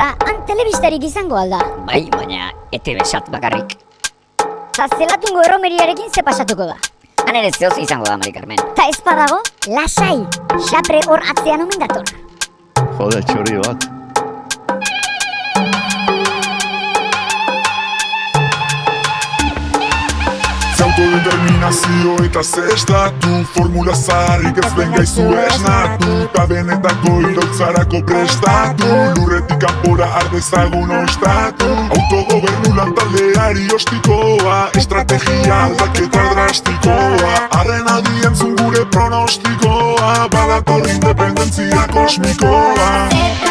Ta han telebistarik izango alda. Bai, baina ete besat bakarrik. Ta zelatungo erromeriarekin ze pasatuko da. Han ere zehoz izango da, Mari Carmen. Ta ez badago, lasai, xapre hor atzean omen dator. Jode, txori bat. Autodeterminazio eta ze estatu Formula zaharrik ez ben gaizu esnatu Ta benetako iraultzarako prestatu Lurretik kanpora ardezagun ostatu Autogobernu lantaldeari ostikoa Estrategia aldaketa drastikoa Arren adien gure pronostikoa Badator independentzia kosmikoa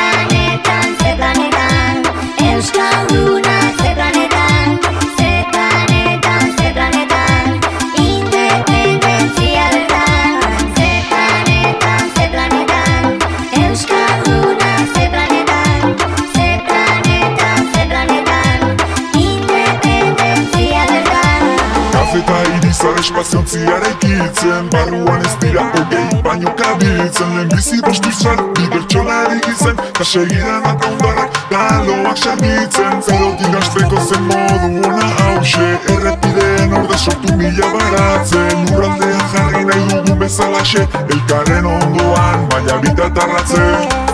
irizar espaziontziara ikitzen Barruan ez dira hogei baino kabiltzen. Lehen bizi bostu sarti bertxolarik izen Ta segidan eta ondarak galoak sargitzen. Zerotik asteko zen modu ona hause Errepideen orde sortu mila baratzen. Urraldean jarri nahi dugun bezalaxe Elkarren ondoan, baina bitatarratzen